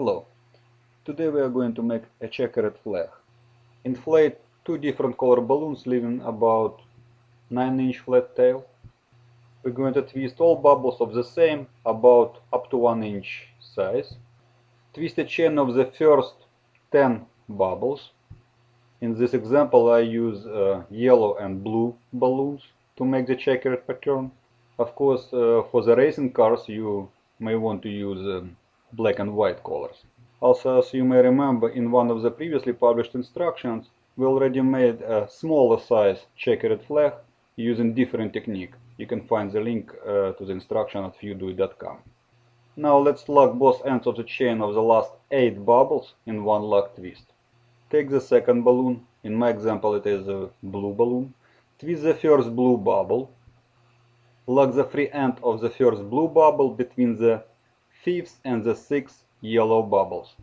Hello. Today we are going to make a checkered flag. Inflate two different color balloons leaving about 9 inch flat tail. We're going to twist all bubbles of the same about up to 1 inch size. Twist a chain of the first 10 bubbles. In this example I use uh, yellow and blue balloons to make the checkered pattern. Of course uh, for the racing cars you may want to use um, black and white colors. Also, as you may remember, in one of the previously published instructions, we already made a smaller size checkered flag using different technique. You can find the link uh, to the instruction at fewdoi.com. Now let's lock both ends of the chain of the last 8 bubbles in one lock twist. Take the second balloon, in my example it is a blue balloon, twist the first blue bubble, lock the free end of the first blue bubble between the fifth and the sixth yellow bubbles.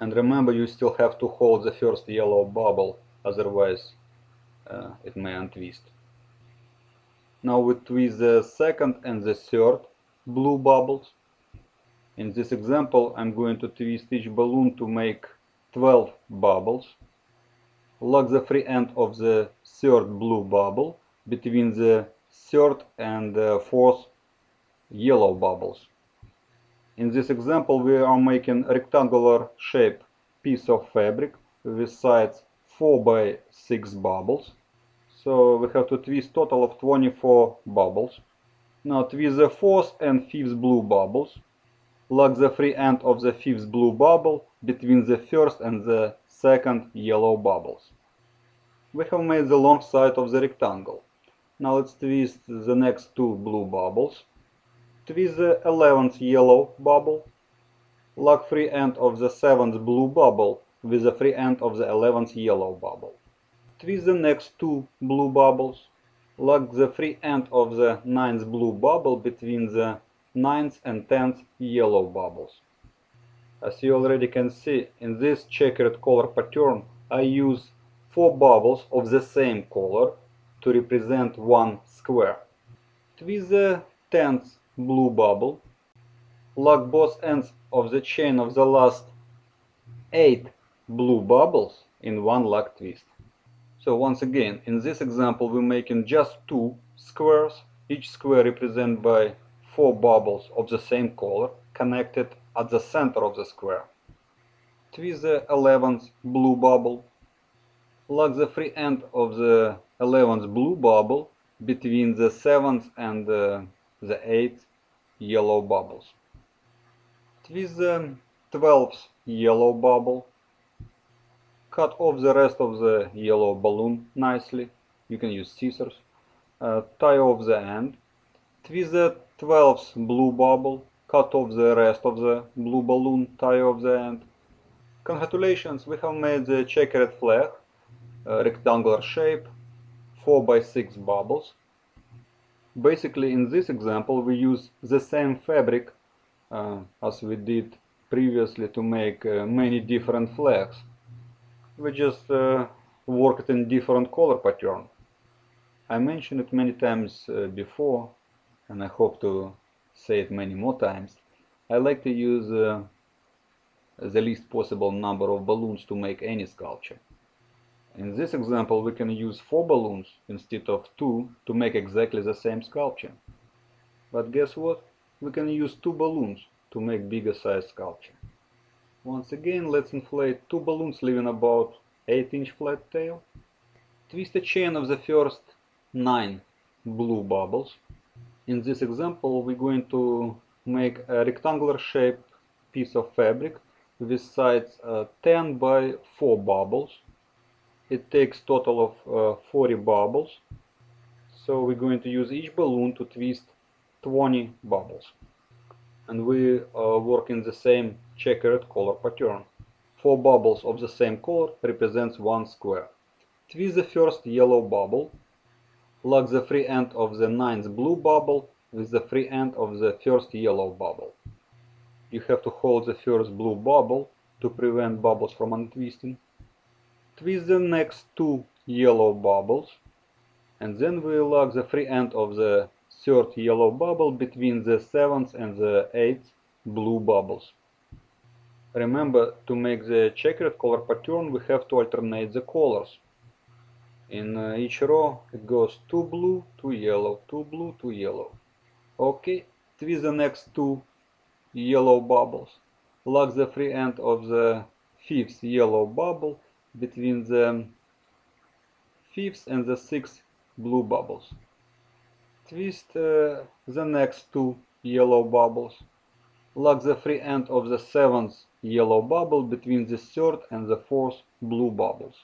And remember you still have to hold the first yellow bubble, otherwise uh, it may untwist. Now we twist the second and the third blue bubbles. In this example I'm going to twist each balloon to make 12 bubbles. Lock the free end of the third blue bubble between the third and uh, fourth yellow bubbles. In this example we are making rectangular shape piece of fabric with sides 4 by 6 bubbles. So we have to twist total of 24 bubbles. Now twist the fourth and fifth blue bubbles. Lock the free end of the fifth blue bubble between the first and the second yellow bubbles. We have made the long side of the rectangle. Now let's twist the next two blue bubbles. Twist the 11th yellow bubble. Lock free end of the 7th blue bubble with the free end of the 11th yellow bubble. Twist the next two blue bubbles. Lock the free end of the 9th blue bubble between the 9th and 10th yellow bubbles. As you already can see, in this checkered color pattern I use 4 bubbles of the same color to represent one square. Twist the 10th blue bubble. Lock both ends of the chain of the last 8 blue bubbles in one lock twist. So once again, in this example we're making just two squares, each square represented by 4 bubbles of the same color connected at the center of the square. Twist the 11th blue bubble. Lock the free end of the 11th blue bubble between the 7th and uh, the 8th yellow bubbles. Twist the 12th yellow bubble. Cut off the rest of the yellow balloon nicely. You can use scissors. Uh, tie off the end. Twist the 12th blue bubble. Cut off the rest of the blue balloon. Tie off the end. Congratulations, we have made the checkered flag. rectangular shape. 4 by 6 bubbles. Basically in this example we use the same fabric uh, as we did previously to make uh, many different flags. We just uh, worked in different color pattern. I mentioned it many times uh, before and I hope to say it many more times. I like to use uh, the least possible number of balloons to make any sculpture. In this example we can use 4 balloons instead of 2 to make exactly the same sculpture. But guess what? We can use 2 balloons to make bigger size sculpture. Once again let's inflate 2 balloons leaving about 8 inch flat tail. Twist a chain of the first 9 blue bubbles. In this example we're going to make a rectangular shaped piece of fabric with sides uh, 10 by 4 bubbles it takes total of uh, 40 bubbles. So we're going to use each balloon to twist 20 bubbles. And we uh, work in the same checkered color pattern. Four bubbles of the same color represents one square. Twist the first yellow bubble lock the free end of the ninth blue bubble with the free end of the first yellow bubble. You have to hold the first blue bubble to prevent bubbles from untwisting twist the next two yellow bubbles and then we lock the free end of the third yellow bubble between the seventh and the eighth blue bubbles. Remember, to make the checkered color pattern, we have to alternate the colors. In uh, each row, it goes two blue, two yellow, two blue, two yellow. Okay, twist the next two yellow bubbles. Lock the free end of the fifth yellow bubble between the fifth and the sixth blue bubbles. Twist uh, the next two yellow bubbles. Lock the free end of the seventh yellow bubble between the third and the fourth blue bubbles.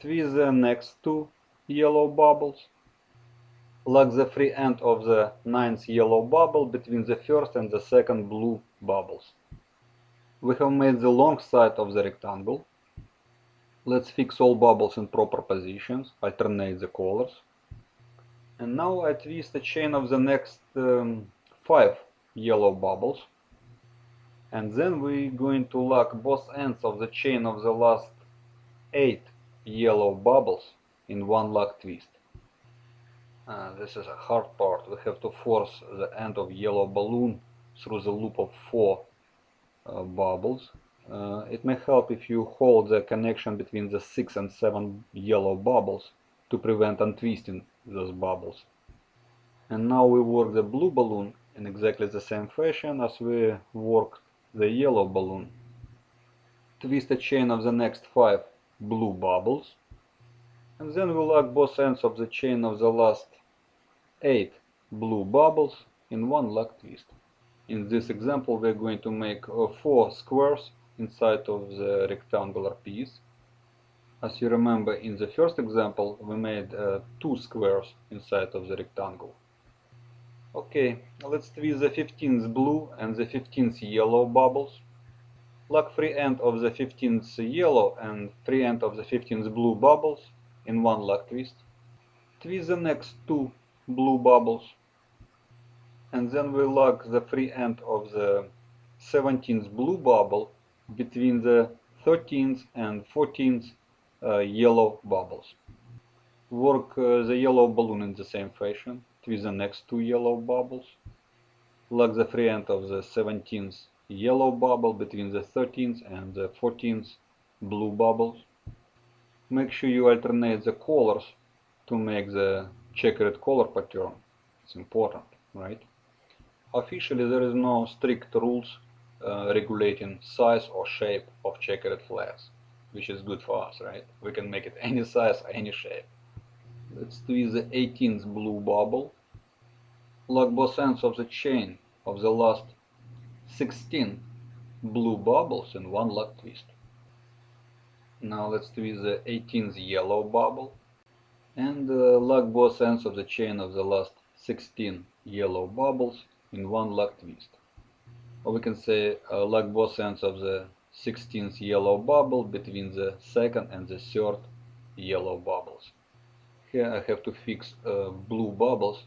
Twist the next two yellow bubbles. Lock the free end of the ninth yellow bubble between the first and the second blue bubbles. We have made the long side of the rectangle. Let's fix all bubbles in proper positions, alternate the colors. And now I twist the chain of the next um, five yellow bubbles. And then we're going to lock both ends of the chain of the last eight yellow bubbles in one lock twist. Uh, this is a hard part. We have to force the end of yellow balloon through the loop of four uh, bubbles. Uh, it may help if you hold the connection between the six and seven yellow bubbles to prevent untwisting those bubbles. And now we work the blue balloon in exactly the same fashion as we worked the yellow balloon. Twist a chain of the next five blue bubbles and then we lock both ends of the chain of the last eight blue bubbles in one lock twist. In this example we're going to make uh, four squares inside of the rectangular piece. As you remember in the first example we made uh, two squares inside of the rectangle. Okay, let's twist the 15th blue and the 15th yellow bubbles. Lock free end of the 15th yellow and free end of the 15th blue bubbles in one lock twist. Twist the next two blue bubbles and then we lock the free end of the 17th blue bubble between the 13th and 14th uh, yellow bubbles. Work uh, the yellow balloon in the same fashion, with the next two yellow bubbles, lock the free end of the 17th yellow bubble between the 13th and the 14th blue bubbles. Make sure you alternate the colors to make the checkered color pattern. It's important, right? Officially, there is no strict rules uh, regulating size or shape of checkered flags, which is good for us, right? We can make it any size, any shape. Let's twist the 18th blue bubble. Lock both ends of the chain of the last 16 blue bubbles in one lock twist. Now let's twist the 18th yellow bubble and uh, lock both ends of the chain of the last 16 yellow bubbles in one lock twist. Or we can say uh, lock both ends of the 16th yellow bubble between the second and the third yellow bubbles. Here I have to fix uh, blue bubbles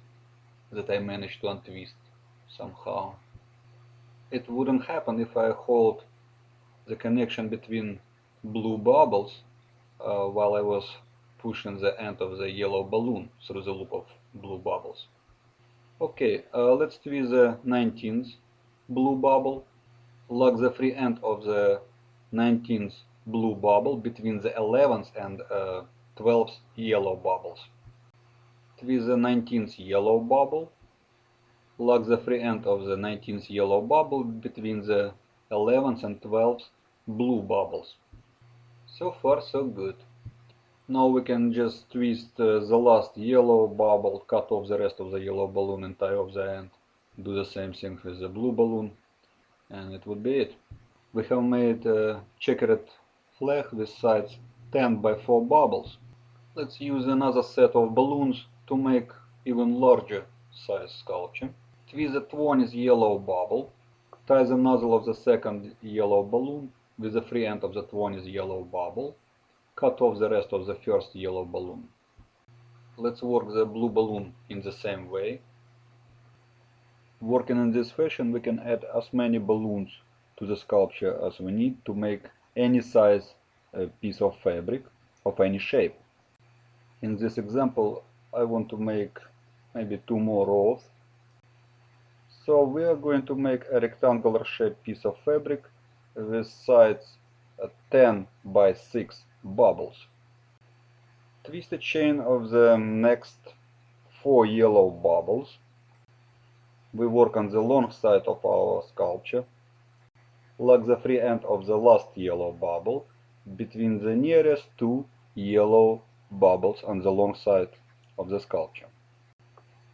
that I managed to untwist somehow. It wouldn't happen if I hold the connection between blue bubbles uh, while I was pushing the end of the yellow balloon through the loop of blue bubbles. Okay, uh, let's twist the 19th blue bubble. Lock the free end of the 19th blue bubble between the 11th and uh, 12th yellow bubbles. Twist the 19th yellow bubble. Lock the free end of the 19th yellow bubble between the 11th and 12th blue bubbles. So far so good. Now we can just twist uh, the last yellow bubble, cut off the rest of the yellow balloon and tie off the end. Do the same thing with the blue balloon and it would be it. We have made a checkered flag with sides 10 by 4 bubbles. Let's use another set of balloons to make even larger size sculpture. Twist the 20th yellow bubble, tie the nozzle of the second yellow balloon with the free end of the 20th yellow bubble, cut off the rest of the first yellow balloon. Let's work the blue balloon in the same way. Working in this fashion we can add as many balloons to the sculpture as we need to make any size uh, piece of fabric of any shape. In this example I want to make maybe two more rows. So we are going to make a rectangular shaped piece of fabric with sides uh, 10 by 6 bubbles. Twist a chain of the next four yellow bubbles. We work on the long side of our sculpture. like the free end of the last yellow bubble between the nearest two yellow bubbles on the long side of the sculpture.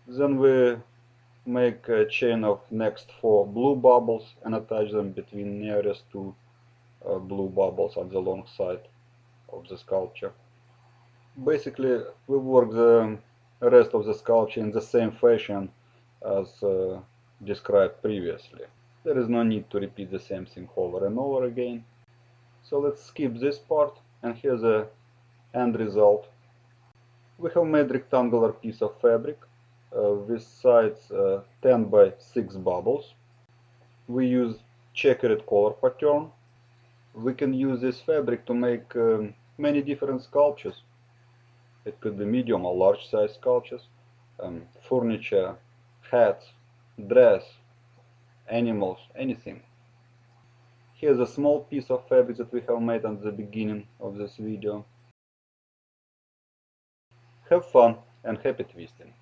Then we make a chain of next four blue bubbles and attach them between nearest two uh, blue bubbles on the long side of the sculpture. Basically, we work the rest of the sculpture in the same fashion as uh, described previously. There is no need to repeat the same thing over and over again. So let's skip this part and here's the end result. We have made rectangular piece of fabric uh, with sides uh, 10 by 6 bubbles. We use checkered color pattern. We can use this fabric to make um, many different sculptures. It could be medium or large size sculptures, um, furniture, hats, dress, animals, anything. Here's a small piece of fabric that we have made at the beginning of this video. Have fun and happy twisting!